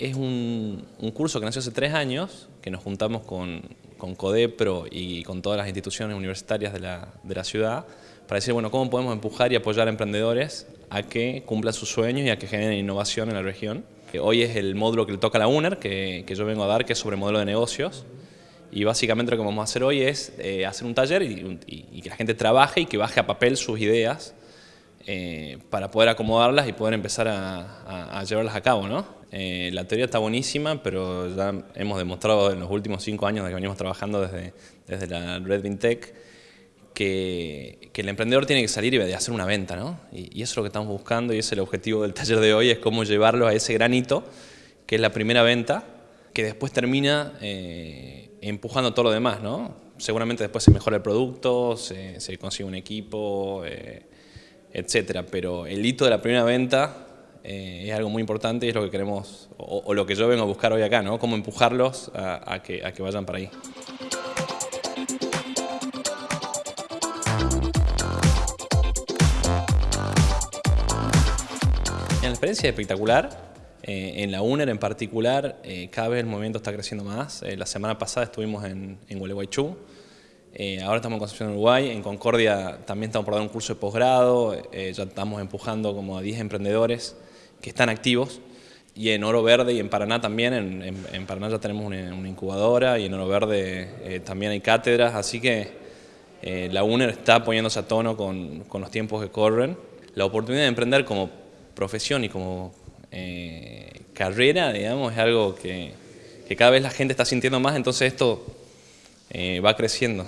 Es un, curso que nació hace tres años, que nos juntamos con, con Codepro y con todas las instituciones universitarias de la, de la ciudad para decir, bueno, cómo podemos empujar y apoyar a emprendedores a que cumplan sus sueños y a que generen innovación en la región. Hoy es el módulo que le toca a la UNER, que, que yo vengo a dar, que es sobre modelo de negocios. Y básicamente lo que vamos a hacer hoy es eh, hacer un taller y, que la gente trabaje y que baje a papel sus ideas eh, para poder acomodarlas y poder empezar a, llevarlas a cabo. ¿no? Eh, la teoría está buenísima, pero ya hemos demostrado en los últimos cinco años de que venimos trabajando desde, desde la Red Tech que, que, el emprendedor tiene que salir y hacer una venta. ¿no? Y, eso es lo que estamos buscando y es el objetivo del taller de hoy, es cómo llevarlo a ese granito, que es la primera venta, que después termina empujando todo lo demás, ¿no? Seguramente después se mejora el producto, se, consigue un equipo, eh, etcétera, pero el hito de la primera venta eh, es algo muy importante y es lo que queremos, o, lo que yo vengo a buscar hoy acá, ¿no? Cómo empujarlos a, que, a que vayan para ahí. La experiencia es espectacular, eh, en la UNER en particular, eh, cada vez el movimiento está creciendo más. La semana pasada estuvimos en, en Gualeguaychú, ahora estamos en Concepción, Uruguay. En Concordia también estamos por dar un curso de posgrado, ya estamos empujando como a 10 emprendedores que están activos. Y en Oro Verde y en Paraná también, en, Paraná ya tenemos una, incubadora y en Oro Verde también hay cátedras, así que la UNER está poniéndose a tono con, los tiempos que corren. La oportunidad de emprender como profesión y como eh, carrera, digamos, es algo que, cada vez la gente está sintiendo más, entonces esto eh, va creciendo.